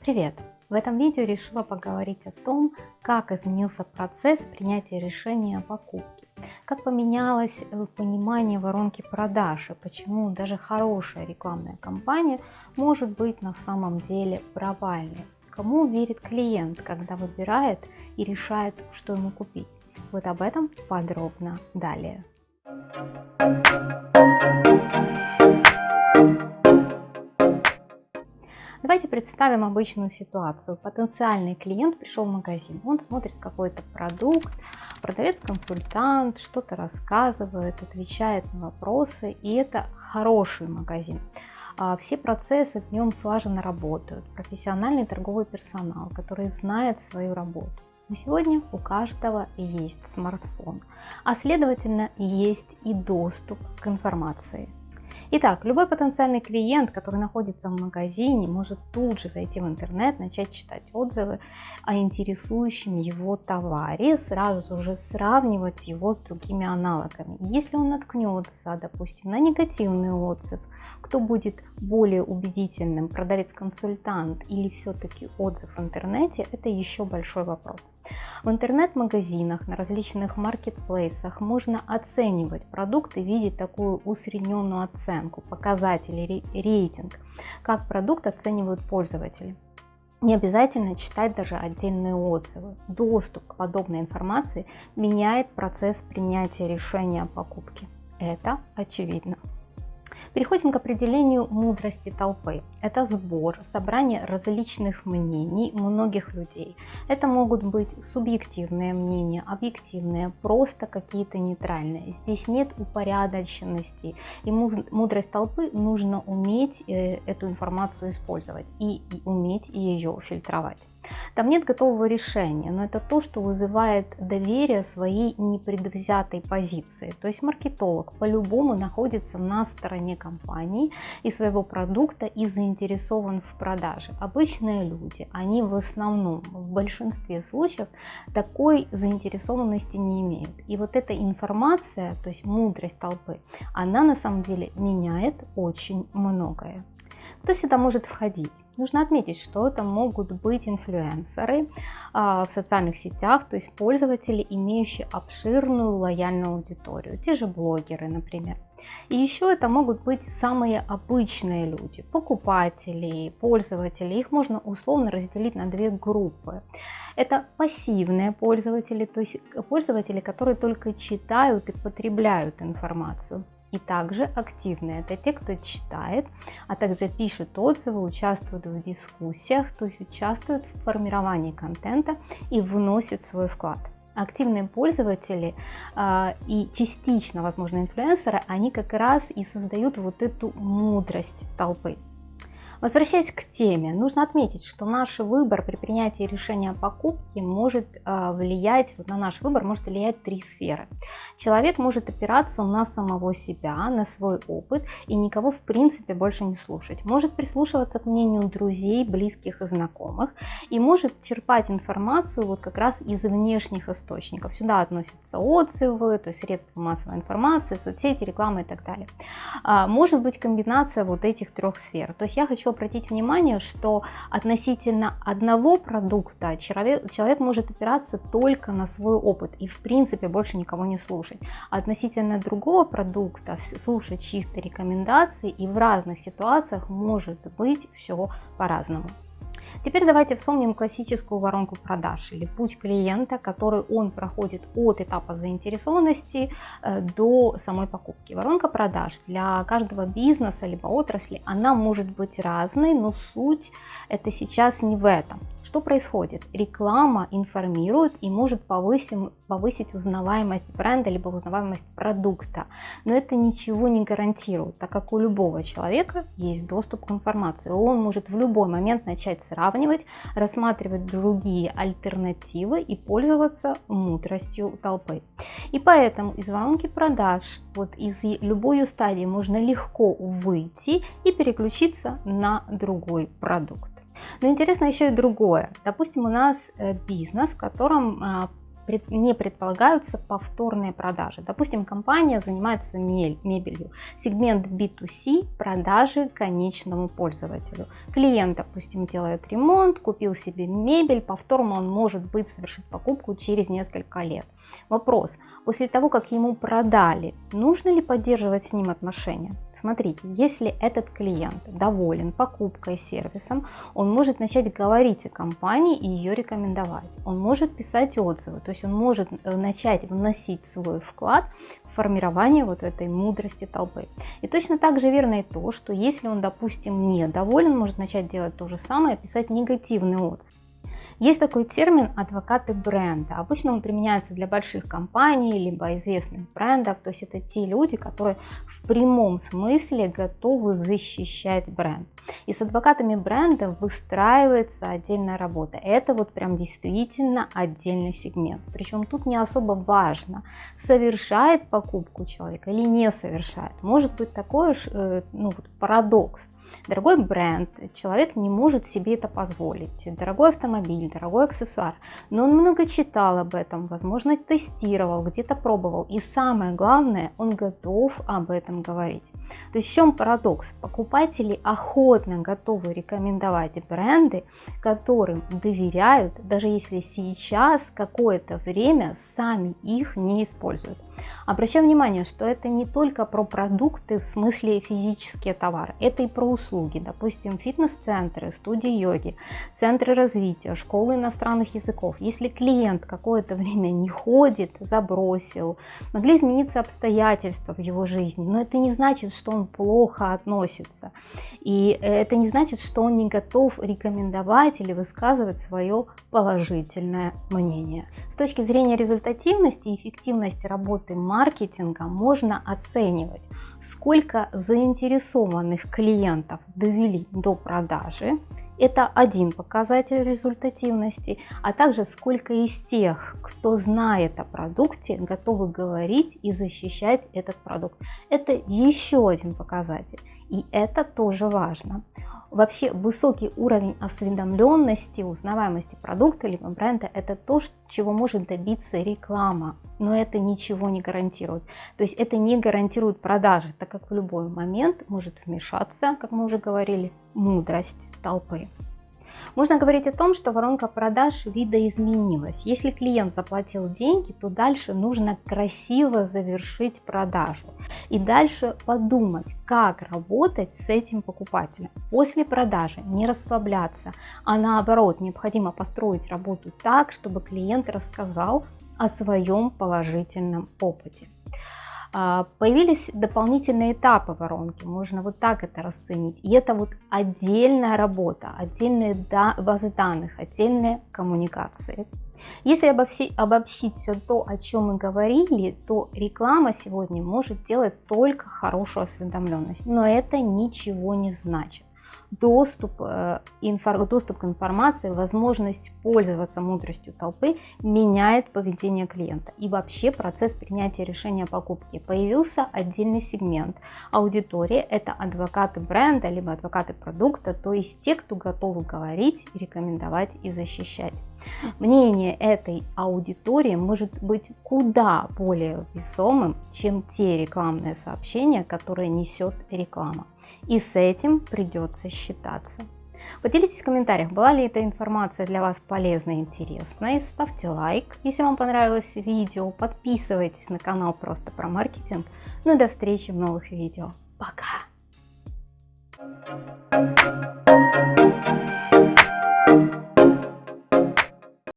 Привет! В этом видео решила поговорить о том, как изменился процесс принятия решения о покупке, как поменялось э, понимание воронки продаж и почему даже хорошая рекламная кампания может быть на самом деле провальной. Кому верит клиент, когда выбирает и решает, что ему купить? Вот об этом подробно далее. Давайте представим обычную ситуацию. Потенциальный клиент пришел в магазин, он смотрит какой-то продукт, продавец-консультант что-то рассказывает, отвечает на вопросы, и это хороший магазин. А, все процессы в нем слаженно работают, профессиональный торговый персонал, который знает свою работу. Но сегодня у каждого есть смартфон, а следовательно есть и доступ к информации. Итак, любой потенциальный клиент, который находится в магазине, может тут же зайти в интернет, начать читать отзывы о интересующем его товаре, сразу же сравнивать его с другими аналогами. Если он наткнется, допустим, на негативный отзыв, кто будет более убедительным, продавец-консультант или все-таки отзыв в интернете, это еще большой вопрос. В интернет-магазинах, на различных маркетплейсах можно оценивать продукты, видеть такую усредненную оценку, показатели, рейтинг, как продукт оценивают пользователи. Не обязательно читать даже отдельные отзывы. Доступ к подобной информации меняет процесс принятия решения о покупке. Это очевидно. Переходим к определению мудрости толпы. Это сбор, собрание различных мнений многих людей. Это могут быть субъективные мнения, объективные, просто какие-то нейтральные. Здесь нет упорядоченности. И мудрость толпы нужно уметь э, эту информацию использовать и, уметь ее фильтровать. Там нет готового решения, но это то, что вызывает доверие своей непредвзятой позиции. То есть маркетолог по-любому находится на стороне компании и своего продукта и заинтересован в продаже. Обычные люди, они в основном, в большинстве случаев такой заинтересованности не имеют. И вот эта информация, то есть мудрость толпы, она на самом деле меняет очень многое. Кто сюда может входить? Нужно отметить, что это могут быть инфлюенсеры а, в социальных сетях, то есть пользователи, имеющие обширную лояльную аудиторию, те же блогеры, например. И еще это могут быть самые обычные люди, покупатели, пользователи. Их можно условно разделить на две группы. Это пассивные пользователи, то есть пользователи, которые только читают и потребляют информацию и также активные. Это те, кто читает, а также пишут отзывы, участвуют в дискуссиях, то есть участвуют в формировании контента и вносят свой вклад. Активные пользователи э, и частично, возможно, инфлюенсеры, они как раз и создают вот эту мудрость толпы. Возвращаясь к теме, нужно отметить, что наш выбор при принятии решения о покупке может а, влиять, вот на наш выбор может влиять три сферы. Человек может опираться на самого себя, на свой опыт и никого в принципе больше не слушать. Может прислушиваться к мнению друзей, близких и знакомых и может черпать информацию вот как раз из внешних источников. Сюда относятся отзывы, то есть средства массовой информации, соцсети, реклама и так далее. А, может быть комбинация вот этих трех сфер. То есть я хочу обратить внимание, что относительно одного продукта человек, человек может опираться только на свой опыт и в принципе больше никого не слушать. А относительно другого продукта слушать чисто рекомендации и в разных ситуациях может быть все по-разному. Теперь давайте вспомним классическую воронку продаж или путь клиента, который он проходит от этапа заинтересованности э, до самой покупки. Воронка продаж для каждого бизнеса либо отрасли, она может быть разной, но суть это сейчас не в этом. Что происходит? Реклама информирует и может повысить, повысить узнаваемость бренда либо узнаваемость продукта, но это ничего не гарантирует, так как у любого человека есть доступ к информации. Он может в любой момент начать сравнивать сравнивать, рассматривать другие альтернативы и пользоваться мудростью толпы. И поэтому из воронки продаж, вот из любой стадии можно легко выйти и переключиться на другой продукт. Но интересно еще и другое. Допустим, у нас э, бизнес, в котором а, не предполагаются повторные продажи. Допустим, компания занимается мебелью. Сегмент B2C – продажи конечному пользователю. Клиент, допустим, делает ремонт, купил себе мебель, повторно он может быть совершит покупку через несколько лет. Вопрос. После того, как ему продали, нужно ли поддерживать с ним отношения? Смотрите, если этот клиент доволен покупкой, сервисом, он может начать говорить о компании и ее рекомендовать. Он может писать отзывы, то есть он может э, начать вносить свой вклад в формирование вот этой мудрости толпы. И точно так же верно и то, что если он, допустим, недоволен, может начать делать то же самое, писать негативный отзыв. Есть такой термин адвокаты бренда. Обычно он применяется для больших компаний, либо известных брендов. То есть это те люди, которые в прямом смысле готовы защищать бренд. И с адвокатами бренда выстраивается отдельная работа. Это вот прям действительно отдельный сегмент. Причем тут не особо важно, совершает покупку человека или не совершает. Может быть такой э, ну, вот парадокс Дорогой бренд, человек не может себе это позволить. Дорогой автомобиль, дорогой аксессуар. Но он много читал об этом, возможно, тестировал, где-то пробовал. И самое главное, он готов об этом говорить. То есть в чем парадокс? Покупатели охотно готовы рекомендовать бренды, которым доверяют, даже если сейчас какое-то время сами их не используют. Обращаю внимание, что это не только про продукты в смысле физические товары, это и про услуги, допустим, фитнес-центры, студии йоги, центры развития, школы иностранных языков. Если клиент какое-то время не ходит, забросил, могли измениться обстоятельства в его жизни, но это не значит, что он плохо относится. И это не значит, что он не готов рекомендовать или высказывать свое положительное мнение. С точки зрения результативности и эффективности работы маркетинга можно оценивать, сколько заинтересованных клиентов довели до продажи, это один показатель результативности, а также сколько из тех, кто знает о продукте, готовы говорить и защищать этот продукт. Это еще один показатель, и это тоже важно. Вообще высокий уровень осведомленности, узнаваемости продукта либо бренда – это то, чего может добиться реклама, но это ничего не гарантирует. То есть это не гарантирует продажи, так как в любой момент может вмешаться, как мы уже говорили, мудрость толпы. Можно говорить о том, что воронка продаж видоизменилась. Если клиент заплатил деньги, то дальше нужно красиво завершить продажу. И дальше подумать, как работать с этим покупателем. После продажи не расслабляться, а наоборот, необходимо построить работу так, чтобы клиент рассказал о своем положительном опыте. А, появились дополнительные этапы воронки, можно вот так это расценить. И это вот отдельная работа, отдельные базы данных, отдельные коммуникации. Если обобщить, обобщить все то, о чем мы говорили, то реклама сегодня может делать только хорошую осведомленность, но это ничего не значит доступ, э, доступ к информации, возможность пользоваться мудростью толпы меняет поведение клиента. И вообще процесс принятия решения о покупке. Появился отдельный сегмент аудитории, это адвокаты бренда, либо адвокаты продукта, то есть те, кто готовы говорить, рекомендовать и защищать. Мнение этой аудитории может быть куда более весомым, чем те рекламные сообщения, которые несет реклама. И с этим придется считаться. Поделитесь в комментариях, была ли эта информация для вас полезной и интересной. Ставьте лайк, если вам понравилось видео. Подписывайтесь на канал просто про маркетинг. Ну и до встречи в новых видео. Пока!